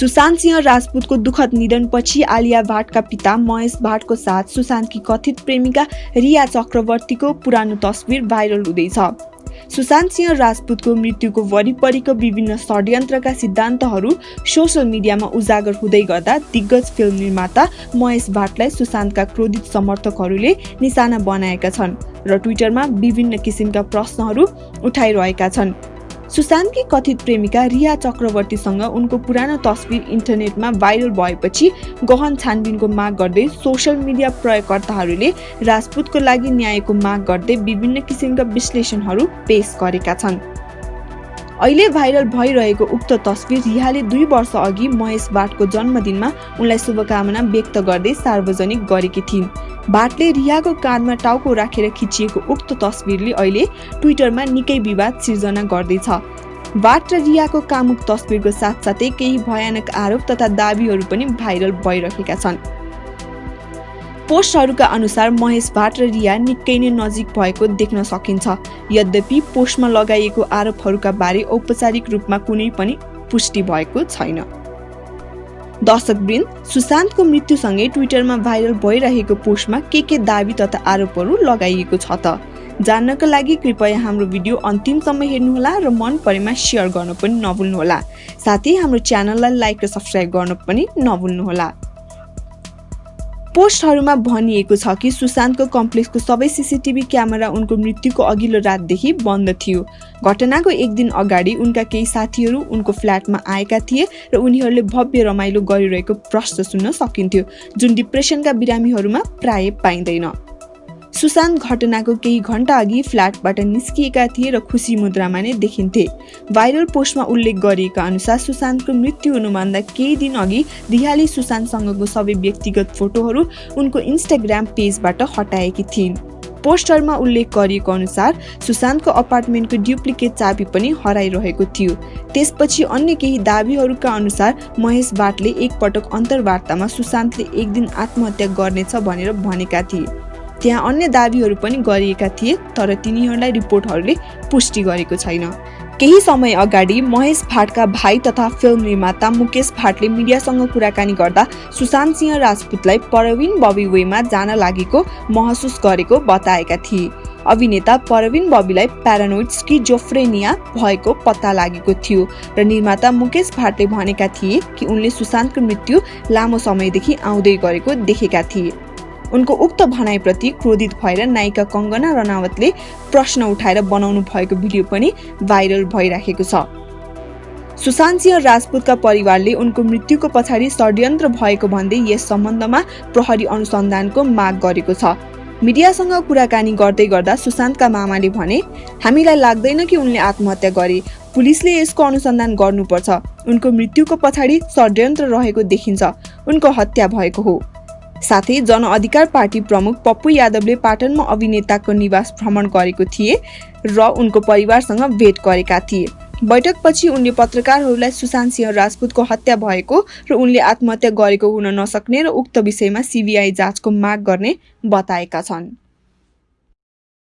सुशान्त सिंह राजपूतको दुःखद निधनपछि आलिया भाटका पिता महेश भाटको साथ सुशान्तकी कथित प्रेमिका रिया चक्रवर्तीको पुरानो तस्विर भाइरल हुँदैछ। सुशान्त सिंह राजपूतको मृत्युको वरिपरिको विभिन्न षड्यन्त्रका सिद्धान्तहरू सोसियल मिडियामा उजागर हुँदै गर्दा दिग्गज फिल्म निर्माता महेश भाटलाई सुशान्तका क्रोधित समर्थकहरूले निशाना बनाएका छन् र ट्विटरमा विभिन्न किसिमका प्रश्नहरू उठाइरहेका छन्। सुशान्तकी कथित प्रेमिका रिया चक्रवर्तीसँग उनको पुरानो तस्विर इन्टरनेटमा भाइरल भएपछि गहन छानबिनको माग गर्दै सोसियल मिडिया प्रयोगकर्ताहरूले राजपूतको लागि न्यायको माग गर्दै विभिन्न किसिमका विश्लेषणहरू पेश गरेका छन्। अहिले भाइरल भइरहेको उक्त तस्विर रियाले दुई वर्ष अघि महेश बाटको जन्मदिनमा उनलाई शुभकामना व्यक्त गर्दै सार्वजनिक गरेकी थिइन्। भाटले रियाको काँधमा टाउको राखेर खिचिएको उक्त तस्विरले अहिले ट्विटरमा निकै विवाद सिर्जना गर्दैछ। भाट र रियाको कामुक तस्विरको साथसाथै केही भयानक आरोप तथा दावीहरू पनि भाइरल भइरहेका छन्। पोस्टहरूका अनुसार महेश भाट र रिया निकै नै नजिक भएको देख्न सकिन्छ। यद्यपि पोस्टमा लगाइएको आरोपहरूका बारे औपचारिक रूपमा कुनै पनि पुष्टि भएको छैन। दर्शकवृन्द सुशान्तको मृत्युसँगै ट्विटरमा भाइरल भइरहेको पोस्टमा के के दावी तथा आरोपहरू लगाइएको छ त? जान्नको लागि कृपया हाम्रो भिडियो अन्तिमसम्म हेर्नुहोला र मन परेमा सेयर गर्न पनि नभुल्नुहोला। साथै हाम्रो च्यानललाई लाइक र सब्सक्राइब गर्न पनि नभुल्नुहोला। पोस्टहरूमा भनिएको छ कि सुशान्तको कम्प्लेक्सको सबै सिसिटिभी क्यामेरा उनको मृत्युको अघिल्लो रातदेखि बन्द थियो। घटनाको एक दिन अगाडि उनका केही साथीहरू उनको फ्ल्याटमा आएका थिए र उनीहरूले भव्य रमाइलो गरिरहेको प्रश्न सुन्न सकिन्थ्यो। जुन डिप्रेसनका बिरामीहरूमा प्राय पाइँदैन। सुशान्त घटनाको केही घन्टा अघि फ्ल्याटबाट निस्किएका थिए र खुसी मुद्रामा नै देखिन्थे। भाइरल पोस्टमा उल्लेख गरिएका अनुसार सुशान्तको मृत्यु हुनुभन्दा केही दिन अघि रिहाले सुशान्तसँगको सबै व्यक्तिगत फोटोहरू उनको इन्स्टाग्राम पेजबाट हटाएकी थिइन्। पोस्टरमा उल्लेख गरिएको अनुसार सुशान्तको अपार्टमेन्टको डुप्लिकेट चाबी पनि हराइरहेको थियो। त्यसपछि अन्य केही दावीहरूका अनुसार महेश भाटले एकपटक अन्तर्वार्तामा सुशान्तले एक दिन आत्महत्या गर्नेछ भनेर भनेका थिए। त्यहाँ अन्य दावीहरू पनि गरिएका थिए तर तिनीहरूलाई रिपोर्टहरूले पुष्टि गरेको छैन। केही समय अगाडि महेश भाटका भाइ तथा फिल्म निर्माता मुकेश भाटले मिडियासँग कुराकानी गर्दा सुशान्त सिंह राजपूतलाई परविन बबी वेमा जान लागेको महसुस गरेको बताएका थिए। अभिनेता परविन बबीलाई प्यारानोइड स्किजोफ्रेनिया भएको पत्ता लागेको थियो र निर्माता मुकेश भाटले भनेका थिए कि उनले सुशान्तको मृत्यु लामो समयदेखि आउँदै गरेको देखेका थिए। उनको उक्त भनाइप्रति क्रोधित भएर नायिका कङ्गना रनावतले प्रश्न उठाएर बनाउनु भएको भिडियो पनि भाइरल भइराखेको छ। सुशान्त सिंह राजपूतका परिवारले उनको मृत्युको पछाडि षड्यन्त्र भएको भन्दै यस सम्बन्धमा प्रहरी अनुसन्धानको माग गरेको छ। मिडियासँग कुराकानी गर्दै गर्दा सुशान्तका मामाले भने हामीलाई लाग्दैन कि उनले आत्महत्या गरे। पुलिसले यसको अनुसन्धान गर्नुपर्छ। उनको मृत्युको पछाडि षड्यन्त्र रहेको देखिन्छ। उनको हत्या भएको हो। साथै जनअधिकार पार्टी प्रमुख पप्पु यादवले पाटनमा अभिनेताको निवास भ्रमण गरेको थिए र उनको परिवारसँग भेट गरेका थिए। बैठकपछि उनले पत्रकारहरूलाई सुशान्त सिंह राजपूतको हत्या भएको र उनले आत्महत्या गरेको हुन नसक्ने र उक्त विषयमा सिबिआई जाँचको माग गर्ने बताएका छन्।